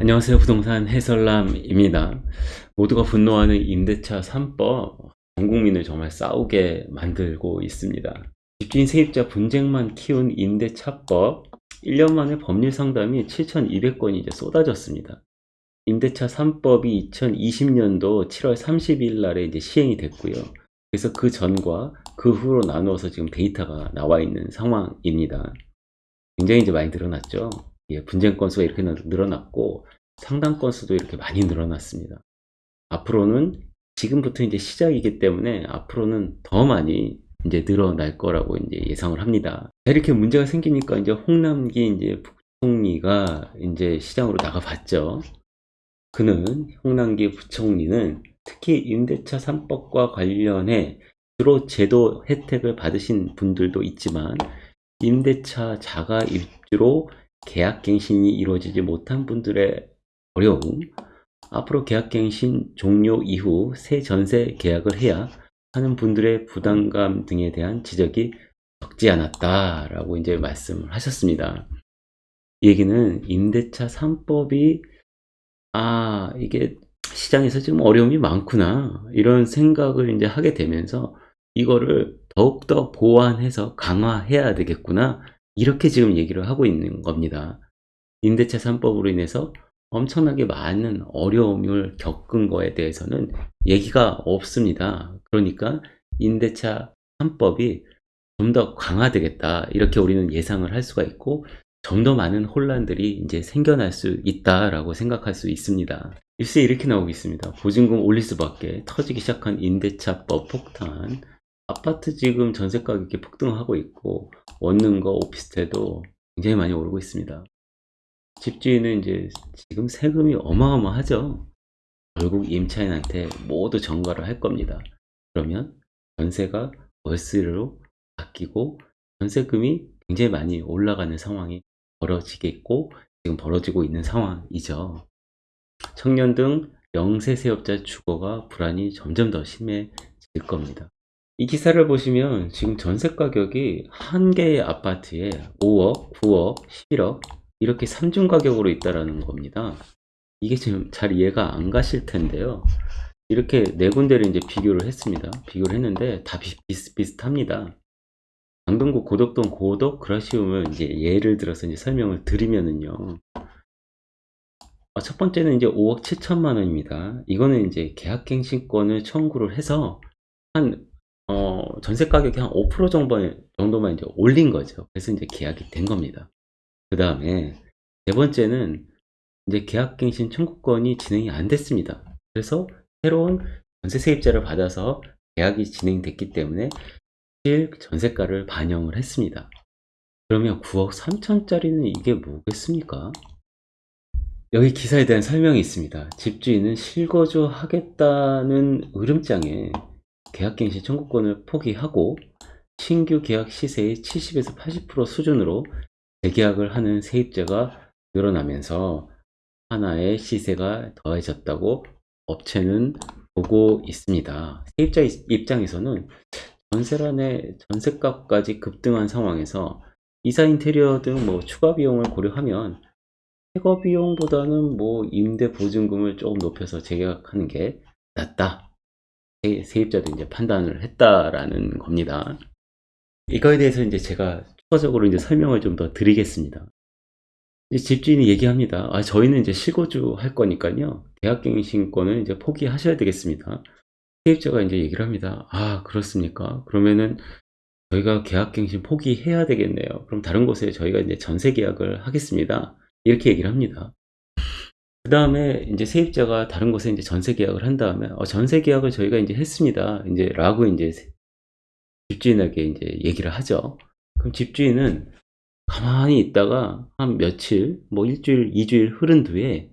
안녕하세요. 부동산 해설남입니다. 모두가 분노하는 임대차 3법, 전 국민을 정말 싸우게 만들고 있습니다. 집주인 세입자 분쟁만 키운 임대차법, 1년 만에 법률 상담이 7,200건이 이제 쏟아졌습니다. 임대차 3법이 2020년도 7월 30일 날에 이제 시행이 됐고요. 그래서 그 전과 그 후로 나누어서 지금 데이터가 나와 있는 상황입니다. 굉장히 이제 많이 늘어났죠. 예, 분쟁 건수가 이렇게 늘어났고 상담 건수도 이렇게 많이 늘어났습니다. 앞으로는 지금부터 이제 시작이기 때문에 앞으로는 더 많이 이제 늘어날 거라고 이제 예상을 합니다. 이렇게 문제가 생기니까 이제 홍남기 이제 부총리가 이제 시장으로 나가봤죠. 그는 홍남기 부총리는 특히 임대차 3법과 관련해 주로 제도 혜택을 받으신 분들도 있지만 임대차 자가 입주로 계약갱신이 이루어지지 못한 분들의 어려움, 앞으로 계약갱신 종료 이후 새 전세 계약을 해야 하는 분들의 부담감 등에 대한 지적이 적지 않았다 라고 이제 말씀을 하셨습니다. 이 얘기는 임대차 3법이 아 이게 시장에서 지금 어려움이 많구나 이런 생각을 이제 하게 되면서 이거를 더욱더 보완해서 강화해야 되겠구나 이렇게 지금 얘기를 하고 있는 겁니다. 임대차 3법으로 인해서 엄청나게 많은 어려움을 겪은 거에 대해서는 얘기가 없습니다. 그러니까 임대차 3법이 좀 더 강화되겠다. 이렇게 우리는 예상을 할 수가 있고 좀 더 많은 혼란들이 이제 생겨날 수 있다라고 생각할 수 있습니다. 일세 이렇게 나오고 있습니다. 보증금 올릴 수밖에 터지기 시작한 임대차법 폭탄 아파트 지금 전세 가격이 폭등하고 있고 원룸과 오피스텔도 굉장히 많이 오르고 있습니다. 집주인은 이제 지금 세금이 어마어마하죠. 결국 임차인한테 모두 전가를 할 겁니다. 그러면 전세가 월세로 바뀌고 전세금이 굉장히 많이 올라가는 상황이 벌어지겠고 지금 벌어지고 있는 상황이죠. 청년 등 영세 세업자 주거가 불안이 점점 더 심해질 겁니다. 이 기사를 보시면 지금 전세 가격이 한 개의 아파트에 5억, 9억, 11억 이렇게 3중 가격으로 있다라는 겁니다. 이게 지금 잘 이해가 안 가실 텐데요. 이렇게 네 군데를 이제 비교를 했습니다. 비교를 했는데 다 비슷비슷합니다. 강동구 고덕동 고덕 그라시움을 이제 예를 들어서 이제 설명을 드리면은요. 아, 첫 번째는 이제 5억 7천만 원입니다. 이거는 이제 계약갱신권을 청구를 해서 한 어, 전세 가격이 한5% 정도, 정도만 이제 올린 거죠. 그래서 이제 계약이 된 겁니다. 그 다음에 네 번째는 이제 계약갱신 청구권이 진행이 안 됐습니다. 그래서 새로운 전세 세입자를 받아서 계약이 진행됐기 때문에 실 전세가를 반영을 했습니다. 그러면 9억 3천짜리는 이게 뭐겠습니까? 여기 기사에 대한 설명이 있습니다. 집주인은 실거주 하겠다는 으름장에 계약갱신 청구권을 포기하고 신규 계약 시세의 70에서 80% 수준으로 재계약을 하는 세입자가 늘어나면서 하나의 시세가 더해졌다고 업체는 보고 있습니다. 세입자 입장에서는 전세란의 전세값까지 급등한 상황에서 이사 인테리어 등 뭐 추가 비용을 고려하면 해거 비용보다는 뭐 임대 보증금을 조금 높여서 재계약하는 게 낫다. 세입자도 이제 판단을 했다라는 겁니다. 이거에 대해서 이제 제가 추가적으로 이제 설명을 좀 더 드리겠습니다. 집주인이 얘기합니다. 아, 저희는 이제 실거주 할 거니까요. 계약갱신권을 이제 포기하셔야 되겠습니다. 세입자가 이제 얘기를 합니다. 아, 그렇습니까? 그러면은 저희가 계약갱신 포기해야 되겠네요. 그럼 다른 곳에 저희가 이제 전세 계약을 하겠습니다. 이렇게 얘기를 합니다. 그 다음에 이제 세입자가 다른 곳에 이제 전세 계약을 한 다음에 어, 전세 계약을 저희가 이제 했습니다. 이제 라고 이제 집주인에게 이제 얘기를 하죠. 그럼 집주인은 가만히 있다가 한 며칠, 뭐 일주일, 이주일 흐른 뒤에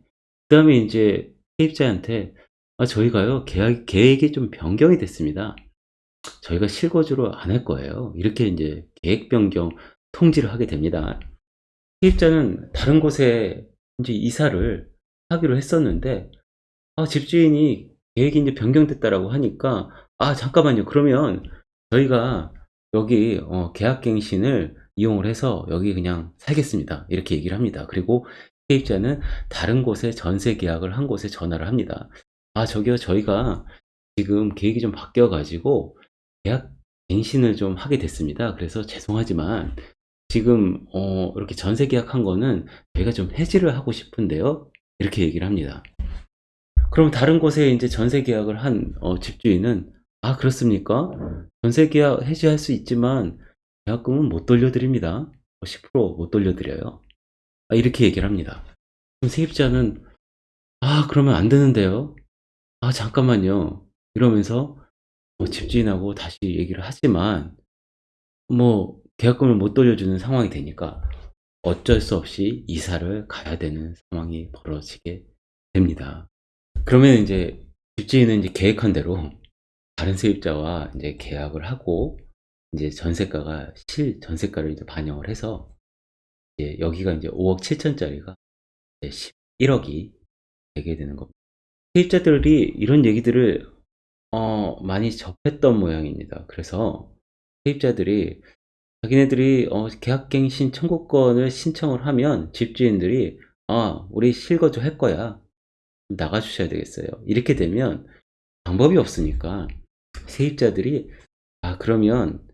그 다음에 이제 세입자한테 아, 저희가요 계약 계획이 좀 변경이 됐습니다. 저희가 실거주로 안 할 거예요. 이렇게 이제 계획 변경 통지를 하게 됩니다. 세입자는 다른 곳에 이제 이사를 하기로 했었는데 아, 집주인이 계획이 이제 변경됐다라고 하니까 아 잠깐만요 그러면 저희가 여기 어, 계약갱신을 이용을 해서 여기 그냥 살겠습니다 이렇게 얘기를 합니다 그리고 세입자는 다른 곳에 전세 계약을 한 곳에 전화를 합니다. 아, 저기요, 저희가 지금 계획이 좀 바뀌어 가지고 계약 갱신을 좀 하게 됐습니다. 그래서 죄송하지만 지금 어, 이렇게 전세 계약한 거는 저희가 좀 해지를 하고 싶은데요. 이렇게 얘기를 합니다. 그럼 다른 곳에 이제 전세 계약을 한 어, 집주인은 아, 그렇습니까? 전세 계약 해지할 수 있지만 계약금은 못 돌려드립니다. 10%못 돌려드려요. 아, 이렇게 얘기를 합니다. 그럼 세입자는 아, 그러면 안 되는데요. 아, 잠깐만요. 이러면서 뭐 집주인하고 다시 얘기를 하지만 뭐 계약금을 못 돌려주는 상황이 되니까 어쩔 수 없이 이사를 가야 되는 상황이 벌어지게 됩니다. 그러면 이제 집주인은 이제 계획한 대로 다른 세입자와 이제 계약을 하고 이제 전세가가 실 전세가를 이제 반영을 해서 이제 여기가 이제 5억 7천짜리가 11억이 되게 되는 겁니다. 세입자들이 이런 얘기들을 어, 많이 접했던 모양입니다. 그래서 세입자들이 자기네들이 어, 계약갱신 청구권을 신청을 하면 집주인들이 아, 우리 실거주 할 거야. 나가 주셔야 되겠어요. 이렇게 되면 방법이 없으니까 세입자들이 아, 그러면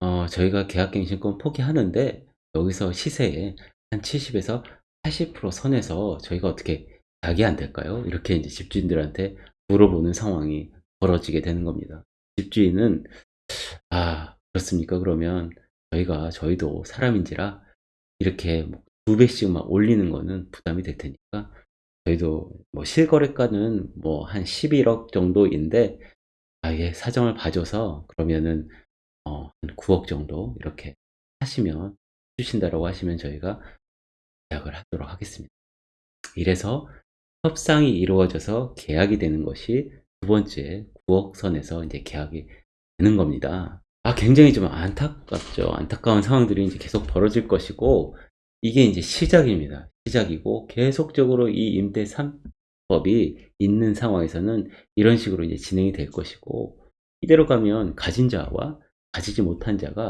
어, 저희가 계약갱신권 포기하는데 여기서 시세에 한 70에서 80% 선에서 저희가 어떻게 약이 안 될까요? 이렇게 이제 집주인들한테 물어보는 상황이 벌어지게 되는 겁니다. 집주인은 아 그렇습니까? 그러면 저희가 저희도 사람인지라 이렇게 뭐두 배씩 막 올리는 거는 부담이 될 테니까 저희도 뭐 실거래가는 뭐 한 11억 정도인데 아예 사정을 봐줘서 그러면은 어, 한 9억 정도 이렇게 하시면 주신다라고 하시면 저희가 계약을 하도록 하겠습니다. 이래서 협상이 이루어져서 계약이 되는 것이 두 번째 9억 선에서 이제 계약이 되는 겁니다. 아, 굉장히 좀 안타깝죠. 안타까운 상황들이 이제 계속 벌어질 것이고, 이게 이제 시작입니다. 시작이고, 계속적으로 이 임대 3법이 있는 상황에서는 이런 식으로 이제 진행이 될 것이고, 이대로 가면 가진 자와 가지지 못한 자가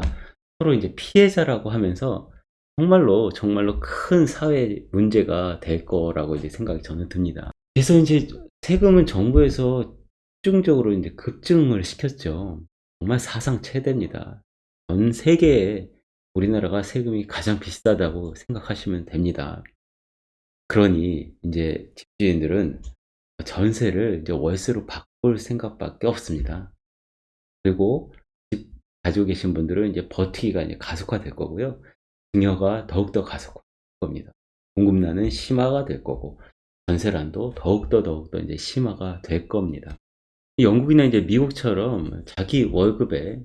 서로 이제 피해자라고 하면서 정말로 정말로 큰 사회 문제가 될 거라고 이제 생각이 저는 듭니다. 그래서 이제 세금은 정부에서 집중적으로 이제 급증을 시켰죠. 정말 사상 최대입니다. 전 세계에 우리나라가 세금이 가장 비싸다고 생각하시면 됩니다. 그러니 이제 집주인들은 전세를 이제 월세로 바꿀 생각밖에 없습니다. 그리고 집 가지고 계신 분들은 이제 버티기가 이제 가속화될 거고요. 증여가 더욱더 가속화될 겁니다. 공급난은 심화가 될 거고 전세난도 더욱더 더욱더 이제 심화가 될 겁니다. 영국이나 이제 미국처럼 자기 월급의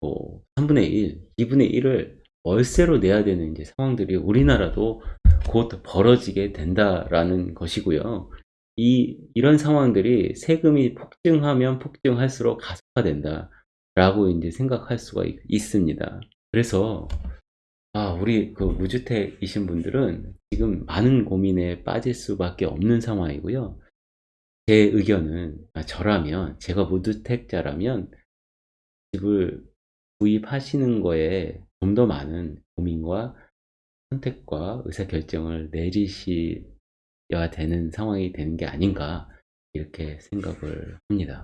뭐 3분의 1, 2분의 1을 월세로 내야 되는 이제 상황들이 우리나라도 곧 벌어지게 된다라는 것이고요. 이 이런 상황들이 세금이 폭증하면 폭증할수록 가속화된다 라고 이제 생각할 수가 있, 있습니다. 그래서 아, 우리 그 무주택이신 분들은 지금 많은 고민에 빠질 수밖에 없는 상황이고요. 제 의견은 아, 저라면 제가 무주택자라면 집을 구입하시는 거에 좀 더 많은 고민과 선택과 의사결정을 내리셔야 되는 상황이 되는 게 아닌가 이렇게 생각을 합니다.